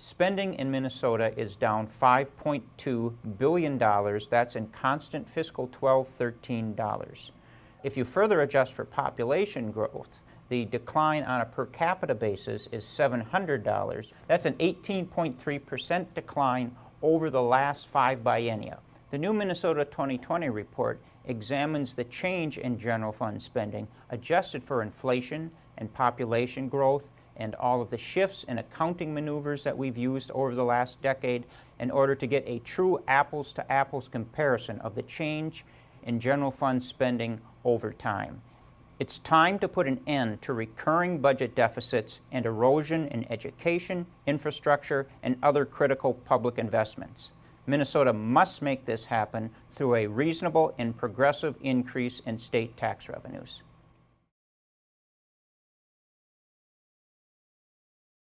spending in Minnesota is down $5.2 billion. That's in constant fiscal 12-13 dollars. If you further adjust for population growth, the decline on a per capita basis is $700. That's an 18.3% decline over the last five biennia. The new Minnesota 2020 report examines the change in general fund spending adjusted for inflation and population growth and all of the shifts and accounting maneuvers that we've used over the last decade in order to get a true apples to apples comparison of the change in general fund spending over time. It's time to put an end to recurring budget deficits and erosion in education, infrastructure, and other critical public investments. Minnesota must make this happen through a reasonable and progressive increase in state tax revenues.